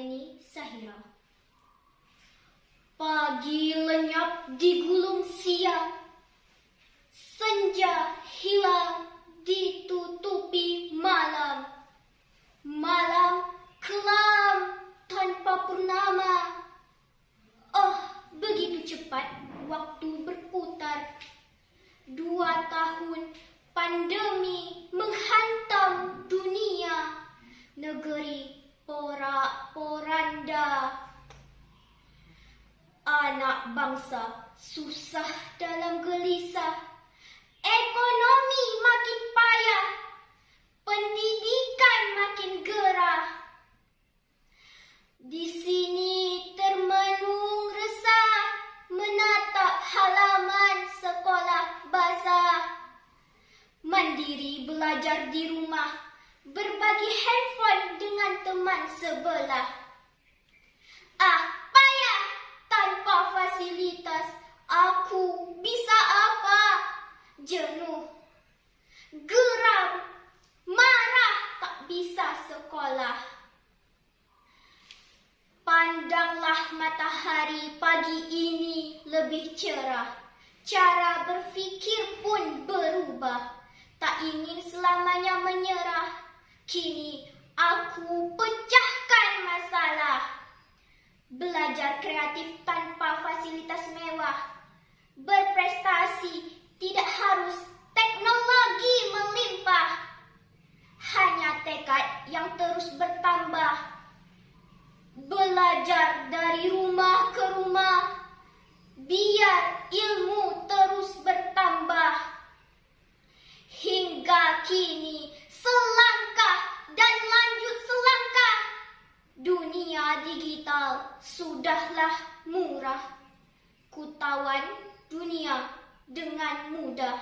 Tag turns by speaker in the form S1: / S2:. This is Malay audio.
S1: Eni Sahira. Pagi lenyap di gulung siang, senja hilang ditutupi malam. Malam kelam tanpa purnama. Oh, begitu cepat waktu berputar. Dua tahun pandemi menghantam dunia negeri porak-poranda. Anak bangsa susah dalam gelisah. Ekonomi makin payah. Pendidikan makin gerah. Di sini termenung resah menatap halaman sekolah basah. Mandiri belajar di rumah, berbagi handphone dengan teman sebelah. Ah, payah tanpa fasilitas. Aku bisa apa? Jenuh, geram, marah tak bisa sekolah. Pandanglah matahari pagi ini lebih cerah. Cara berfikir pun berubah. Tak ingin selamanya menyerah. Kini aku pecahkan masalah. Belajar kreatif tanpa fasilitas mewah. Berprestasi digital sudahlah murah. Kutawan dunia dengan mudah.